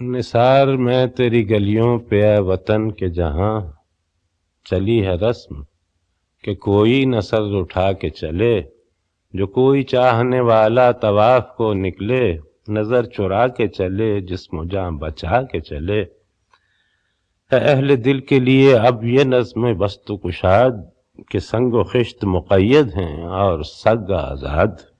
نثار میں تیری گلیوں پہ اے وطن کے جہاں چلی ہے رسم کہ کوئی نصر اٹھا کے چلے، جو کوئی چاہنے والا طواف کو نکلے، نظر چرا کے چلے، جسم و جاں بچا کے چلے۔ اے اہل دل کے لیے اب یہ نظم بست و کشاد کہ سنگ و خشت مقید ہیں اور سگ آزاد۔